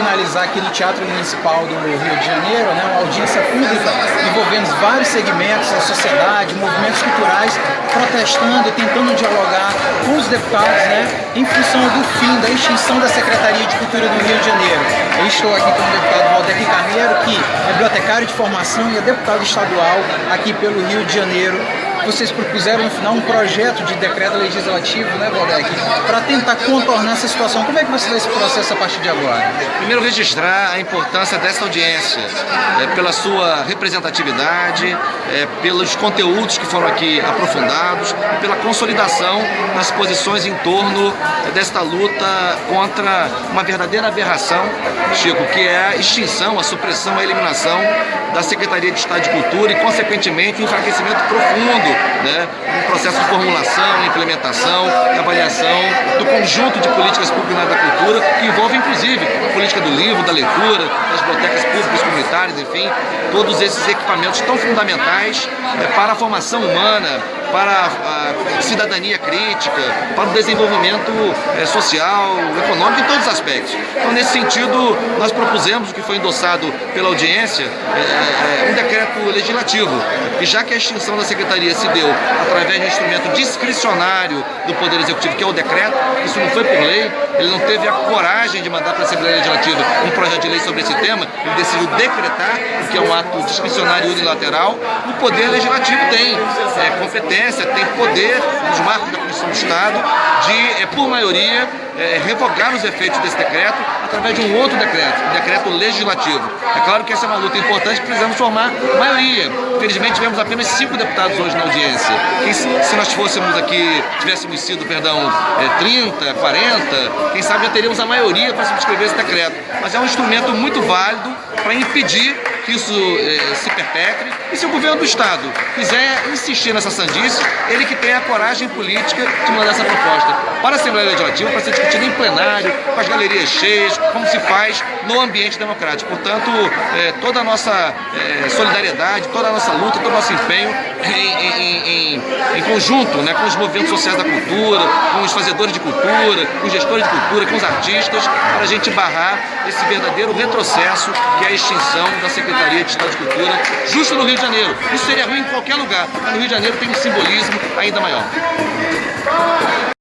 realizar aqui no Teatro Municipal do Rio de Janeiro, né, uma audiência pública envolvendo vários segmentos da sociedade, movimentos culturais, protestando, tentando dialogar com os deputados né, em função do fim, da extinção da Secretaria de Cultura do Rio de Janeiro. Eu estou aqui com o deputado Valdec Carneiro, que é bibliotecário de formação e é deputado estadual aqui pelo Rio de Janeiro vocês propuseram no final um projeto de decreto legislativo, né, Valdec, para tentar contornar essa situação. Como é que você vê esse processo a partir de agora? Primeiro, registrar a importância desta audiência, é, pela sua representatividade, é, pelos conteúdos que foram aqui aprofundados, pela consolidação das posições em torno desta luta contra uma verdadeira aberração, Chico, que é a extinção, a supressão, a eliminação da Secretaria de Estado de Cultura e, consequentemente, o um enfraquecimento profundo né, um processo de formulação, implementação e avaliação do conjunto de políticas públicas na área da cultura, que envolve inclusive a política do livro, da leitura, das bibliotecas públicas comunitárias, enfim, todos esses equipamentos tão fundamentais é, para a formação humana, para a cidadania crítica, para o desenvolvimento é, social, econômico, em todos os aspectos. Então, nesse sentido, nós propusemos, o que foi endossado pela audiência, é, um decreto legislativo, e já que a extinção da Secretaria se deu através de um instrumento discricionário do Poder Executivo, que é o decreto, isso não foi por lei, ele não teve a coragem de mandar para a Assembleia Legislativa um projeto de lei sobre esse tema, ele decidiu decretar, que é um ato discricionário unilateral, o Poder Legislativo tem competência, tem poder, nos marcos da Constituição do Estado, de, é, por maioria, é, revogar os efeitos desse decreto através de um outro decreto, um decreto legislativo. É claro que essa é uma luta importante, precisamos formar maioria. Felizmente tivemos apenas cinco deputados hoje na audiência. Quem, se nós fôssemos aqui, tivéssemos sido, perdão, é, 30, 40, quem sabe já teríamos a maioria para subscrever esse decreto. Mas é um instrumento muito válido para impedir que isso eh, se perpetre. E se o governo do Estado quiser insistir nessa sandice, ele que tem a coragem política de mandar essa proposta para a Assembleia Legislativa, para ser discutida em plenário, com as galerias cheias, como se faz no ambiente democrático. Portanto, eh, toda a nossa eh, solidariedade, toda a nossa luta, todo o nosso empenho em, em, em, em conjunto né, com os movimentos sociais da cultura, com os fazedores de cultura, com os gestores de cultura, com os artistas, para a gente barrar esse verdadeiro retrocesso que é a extinção da Secretaria de Estado de Cultura, justo no Rio de Janeiro. Isso seria ruim em qualquer lugar, mas no Rio de Janeiro tem um simbolismo ainda maior.